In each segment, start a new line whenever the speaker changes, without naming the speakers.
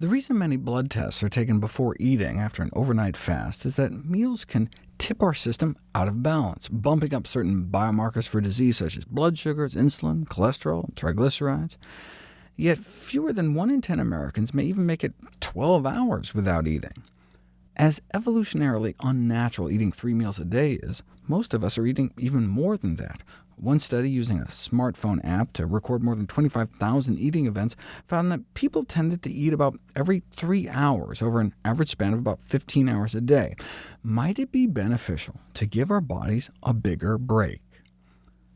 The reason many blood tests are taken before eating after an overnight fast is that meals can tip our system out of balance, bumping up certain biomarkers for disease such as blood sugars, insulin, cholesterol, and triglycerides. Yet fewer than 1 in 10 Americans may even make it 12 hours without eating. As evolutionarily unnatural eating three meals a day is, most of us are eating even more than that. One study using a smartphone app to record more than 25,000 eating events found that people tended to eat about every three hours over an average span of about 15 hours a day. Might it be beneficial to give our bodies a bigger break?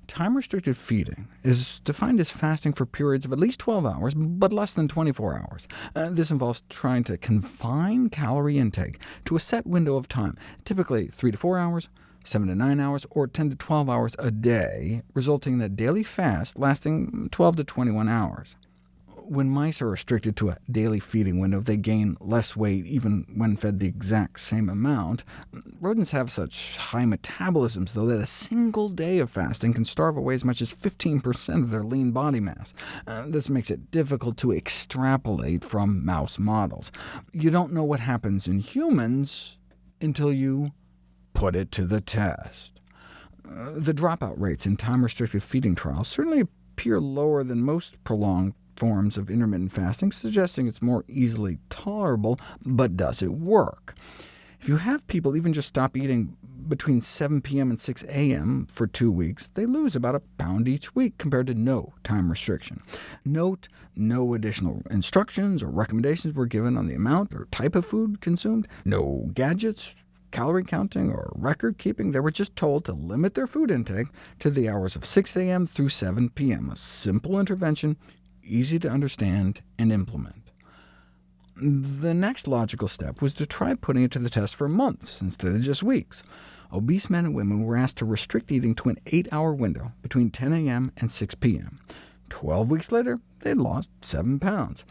Time-restricted feeding is defined as fasting for periods of at least 12 hours, but less than 24 hours. Uh, this involves trying to confine calorie intake to a set window of time, typically 3 to 4 hours, 7 to 9 hours, or 10 to 12 hours a day, resulting in a daily fast lasting 12 to 21 hours. When mice are restricted to a daily feeding window, they gain less weight even when fed the exact same amount. Rodents have such high metabolisms, though, that a single day of fasting can starve away as much as 15% of their lean body mass. Uh, this makes it difficult to extrapolate from mouse models. You don't know what happens in humans until you put it to the test. Uh, the dropout rates in time-restricted feeding trials certainly appear lower than most prolonged forms of intermittent fasting, suggesting it's more easily tolerable, but does it work? If you have people even just stop eating between 7 p.m. and 6 a.m. for two weeks, they lose about a pound each week compared to no time restriction. Note, no additional instructions or recommendations were given on the amount or type of food consumed, no gadgets, calorie counting or record keeping. They were just told to limit their food intake to the hours of 6 a.m. through 7 p.m., a simple intervention, easy to understand and implement. The next logical step was to try putting it to the test for months instead of just weeks. Obese men and women were asked to restrict eating to an 8-hour window between 10 a.m. and 6 p.m. Twelve weeks later, they had lost 7 pounds.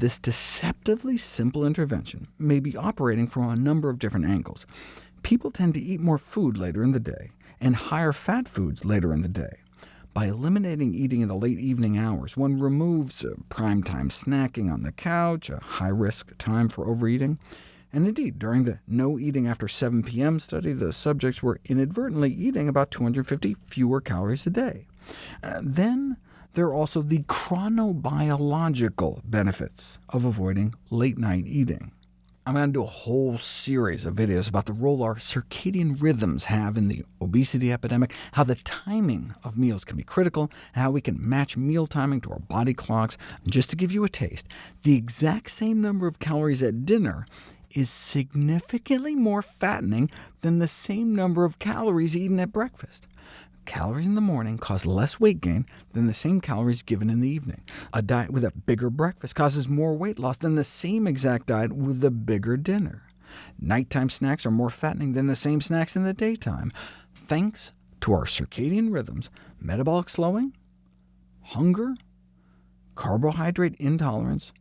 This deceptively simple intervention may be operating from a number of different angles. People tend to eat more food later in the day, and higher fat foods later in the day. By eliminating eating in the late evening hours, one removes uh, prime time snacking on the couch, a high-risk time for overeating. And indeed, during the No Eating After 7 p.m. study, the subjects were inadvertently eating about 250 fewer calories a day. Uh, then there are also the chronobiological benefits of avoiding late-night eating. I'm going to do a whole series of videos about the role our circadian rhythms have in the obesity epidemic, how the timing of meals can be critical, and how we can match meal timing to our body clocks. Just to give you a taste, the exact same number of calories at dinner is significantly more fattening than the same number of calories eaten at breakfast. Calories in the morning cause less weight gain than the same calories given in the evening. A diet with a bigger breakfast causes more weight loss than the same exact diet with a bigger dinner. Nighttime snacks are more fattening than the same snacks in the daytime. Thanks to our circadian rhythms, metabolic slowing, hunger, carbohydrate intolerance,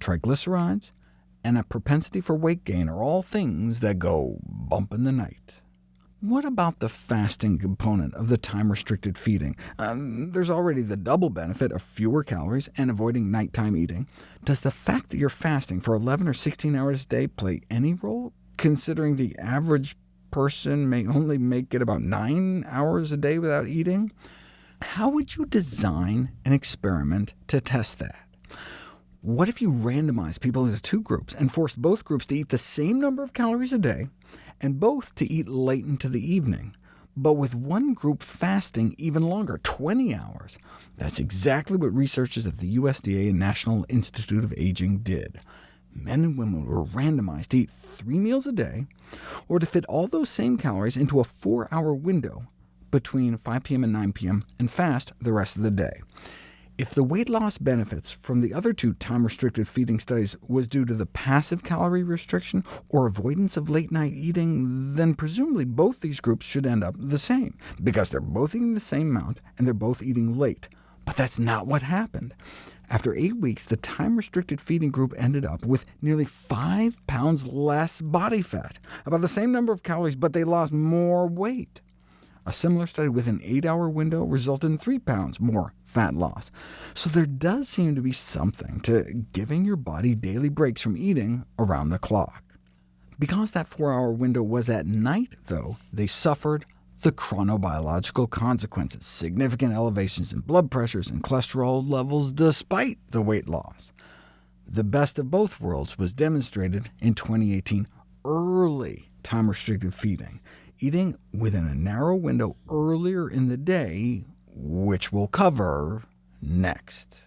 triglycerides, and a propensity for weight gain are all things that go bump in the night. What about the fasting component of the time-restricted feeding? Um, there's already the double benefit of fewer calories and avoiding nighttime eating. Does the fact that you're fasting for 11 or 16 hours a day play any role, considering the average person may only make it about 9 hours a day without eating? How would you design an experiment to test that? What if you randomized people into two groups and forced both groups to eat the same number of calories a day, and both to eat late into the evening, but with one group fasting even longer, 20 hours. That's exactly what researchers at the USDA and National Institute of Aging did. Men and women were randomized to eat three meals a day, or to fit all those same calories into a four-hour window between 5 p.m. and 9 p.m., and fast the rest of the day. If the weight loss benefits from the other two time-restricted feeding studies was due to the passive calorie restriction or avoidance of late-night eating, then presumably both these groups should end up the same, because they're both eating the same amount and they're both eating late. But that's not what happened. After eight weeks, the time-restricted feeding group ended up with nearly 5 pounds less body fat, about the same number of calories, but they lost more weight. A similar study with an 8-hour window resulted in 3 pounds more fat loss. So there does seem to be something to giving your body daily breaks from eating around the clock. Because that 4-hour window was at night, though, they suffered the chronobiological consequences, significant elevations in blood pressures and cholesterol levels despite the weight loss. The best of both worlds was demonstrated in 2018, early time-restricted feeding, eating within a narrow window earlier in the day, which we'll cover next.